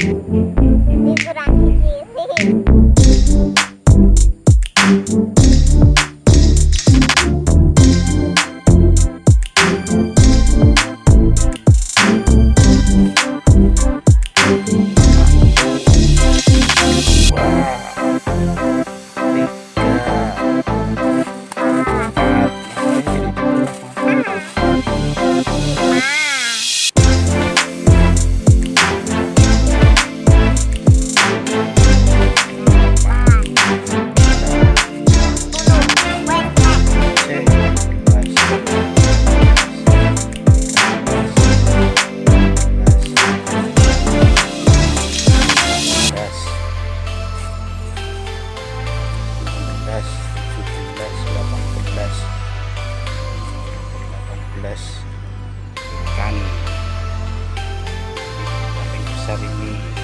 you ikan. Paling besar ini